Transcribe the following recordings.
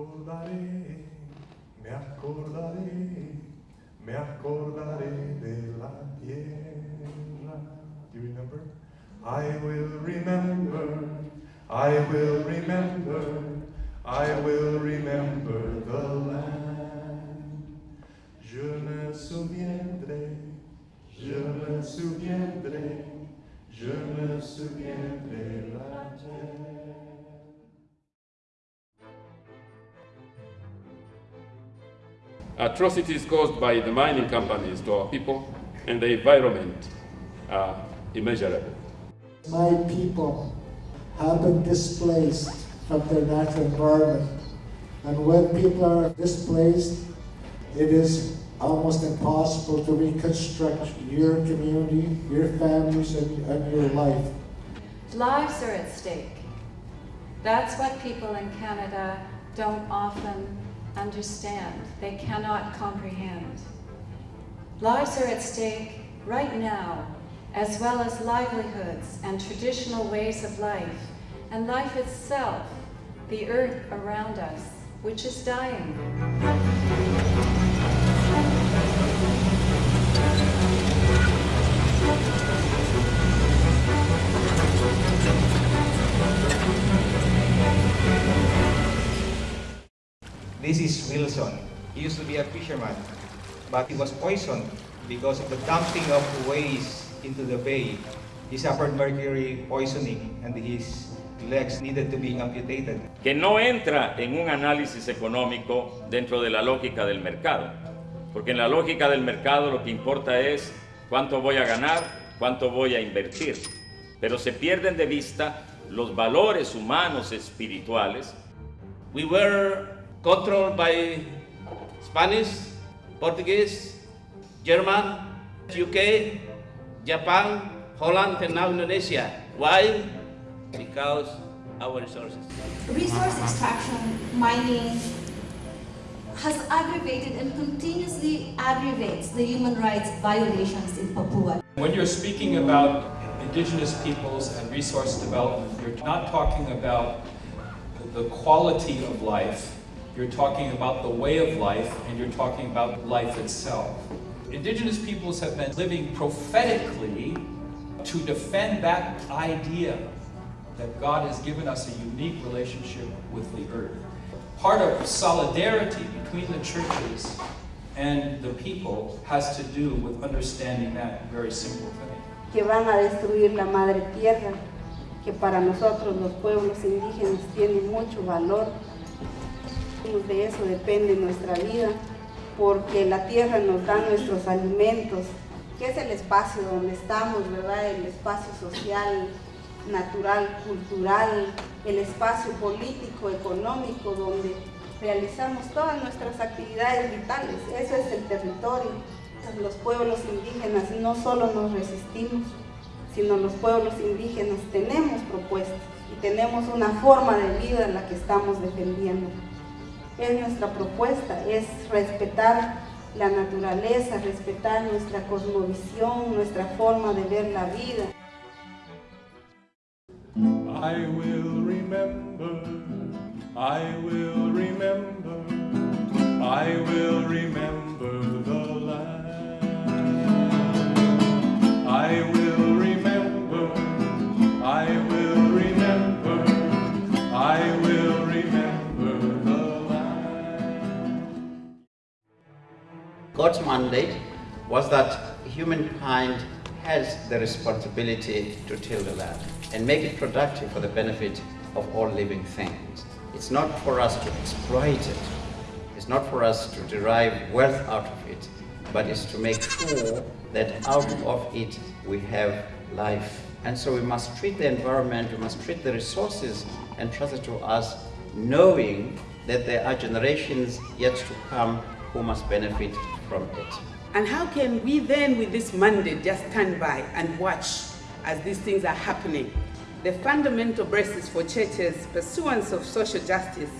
acordaré, me me de la tierra. Do you remember? I will remember, I will remember, I will remember the land. Je me souviendrai, je me souviendrai, je me souviendrai la terre. Atrocities caused by the mining companies to our people and the environment are immeasurable. My people have been displaced from their natural environment. And when people are displaced, it is almost impossible to reconstruct your community, your families, and, and your life. Lives are at stake. That's what people in Canada don't often understand. They cannot comprehend. Lives are at stake right now, as well as livelihoods and traditional ways of life, and life itself, the earth around us, which is dying. Wilson. He used to be a fisherman, but he was poisoned because of the dumping of waste into the bay. He suffered mercury poisoning and his legs needed to be amputated. que no entra en un análisis económico dentro de la lógica del mercado. Porque en la lógica del mercado lo que importa es cuánto voy a ganar, cuánto voy a invertir. Pero se pierden de vista los valores humanos espirituales. We were controlled by Spanish, Portuguese, German, UK, Japan, Holland, and now Indonesia. Why? Because our resources. Resource extraction, mining, has aggravated and continuously aggravates the human rights violations in Papua. When you're speaking about indigenous peoples and resource development, you're not talking about the quality of life, you're talking about the way of life, and you're talking about life itself. Indigenous peoples have been living prophetically to defend that idea that God has given us a unique relationship with the earth. Part of solidarity between the churches and the people has to do with understanding that very simple thing. que van a destruir la madre tierra, que para nosotros los pueblos indígenas tiene mucho valor. De eso depende nuestra vida, porque la tierra nos da nuestros alimentos, que es el espacio donde estamos, ¿verdad? El espacio social, natural, cultural, el espacio político, económico, donde realizamos todas nuestras actividades vitales. Eso es el territorio. Los pueblos indígenas no solo nos resistimos, sino los pueblos indígenas tenemos propuestas y tenemos una forma de vida en la que estamos defendiendo. Es nuestra propuesta, es respetar la naturaleza, respetar nuestra cosmovisión, nuestra forma de ver la vida. I will remember, I will mandate was that humankind has the responsibility to till the land and make it productive for the benefit of all living things. It's not for us to exploit it. It's not for us to derive wealth out of it, but it's to make sure that out of it we have life. And so we must treat the environment, we must treat the resources entrusted to us, knowing that there are generations yet to come who must benefit from it. And how can we then, with this mandate, just stand by and watch as these things are happening? The fundamental basis for churches' pursuance of social justice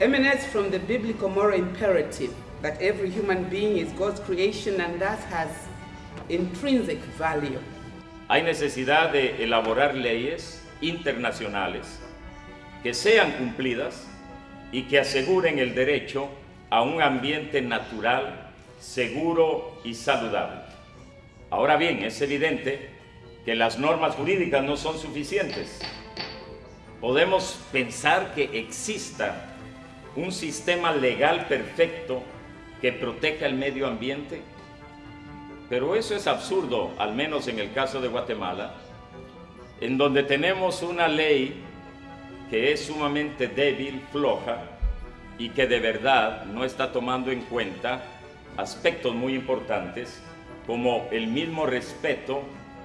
emanates from the biblical moral imperative that every human being is God's creation and thus has intrinsic value. Hay necesidad de elaborar leyes internacionales que sean cumplidas y que aseguren el derecho a un ambiente natural, seguro y saludable. Ahora bien, es evidente que las normas jurídicas no son suficientes. Podemos pensar que exista un sistema legal perfecto que proteja el medio ambiente, pero eso es absurdo, al menos en el caso de Guatemala, en donde tenemos una ley que es sumamente débil, floja, y que de verdad no está tomando en cuenta aspectos muy importantes como el mismo respeto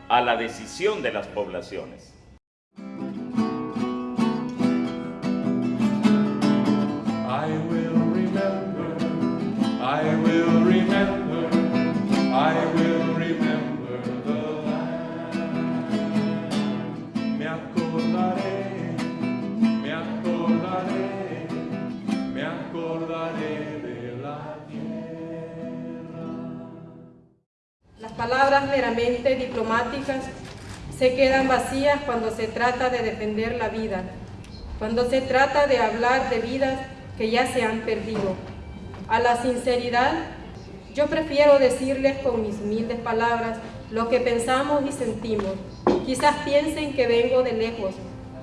a la decisión de las poblaciones. Palabras meramente diplomáticas se quedan vacías cuando se trata de defender la vida, cuando se trata de hablar de vidas que ya se han perdido. A la sinceridad, yo prefiero decirles con mis humildes palabras lo que pensamos y sentimos. Quizás piensen que vengo de lejos,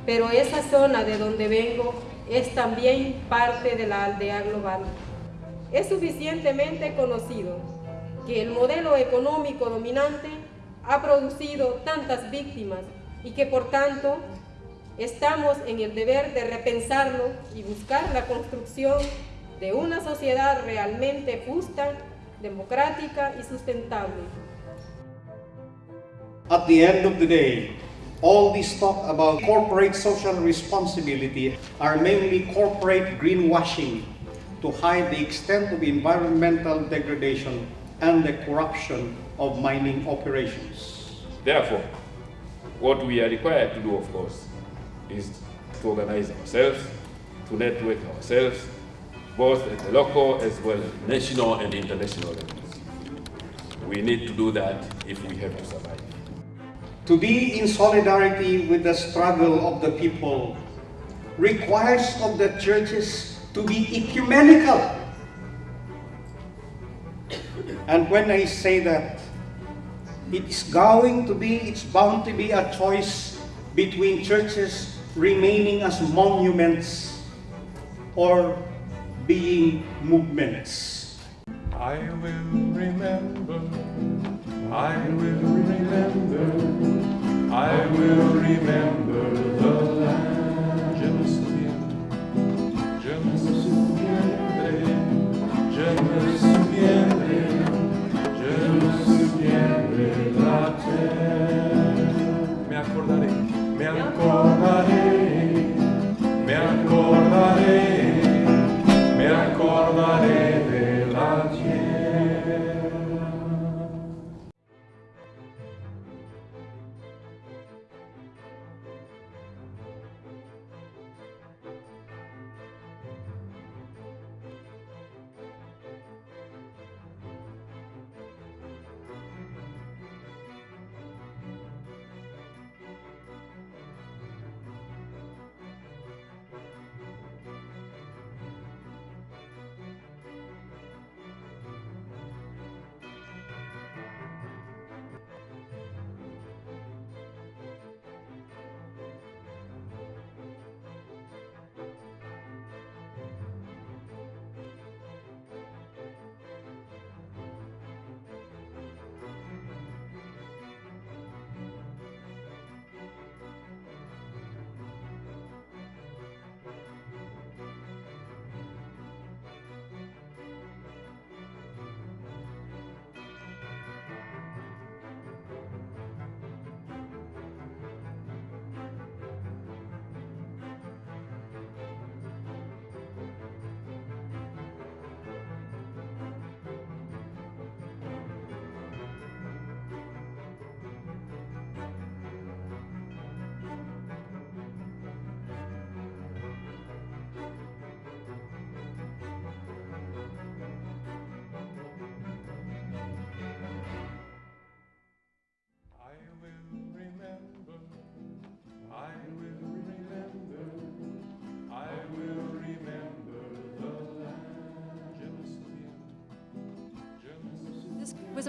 pero esa zona de donde vengo es también parte de la aldea global. Es suficientemente conocido que el modelo económico dominante ha producido tantas víctimas y que por tanto estamos en el deber de repensarlo y buscar la construcción de una sociedad realmente justa, democrática y sustentable. At the end of the day, all this talk about corporate social responsibility are mainly corporate greenwashing to hide the extent of environmental degradation and the corruption of mining operations. Therefore, what we are required to do, of course, is to organize ourselves, to network ourselves, both at the local as well as national and international levels. We need to do that if we have to survive. To be in solidarity with the struggle of the people requires of the churches to be ecumenical. And when I say that, it's going to be, it's bound to be a choice between churches remaining as monuments or being movements. I will remember, I will remember, I will remember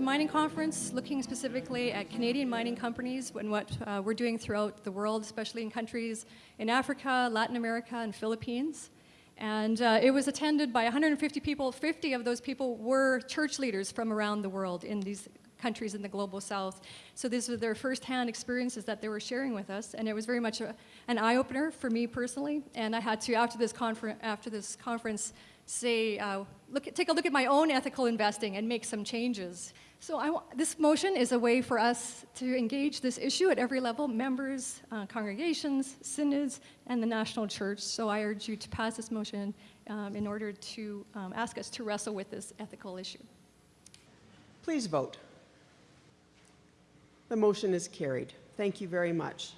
mining conference looking specifically at Canadian mining companies and what uh, we're doing throughout the world, especially in countries in Africa, Latin America, and Philippines. And uh, it was attended by 150 people. 50 of those people were church leaders from around the world in these countries in the global south. So these were their firsthand experiences that they were sharing with us, and it was very much a, an eye-opener for me personally. And I had to, after this, confer- after this conference, say, uh, look take a look at my own ethical investing and make some changes. So I, this motion is a way for us to engage this issue at every level, members, uh, congregations, synods, and the national church. So I urge you to pass this motion um, in order to um, ask us to wrestle with this ethical issue. Please vote. The motion is carried. Thank you very much.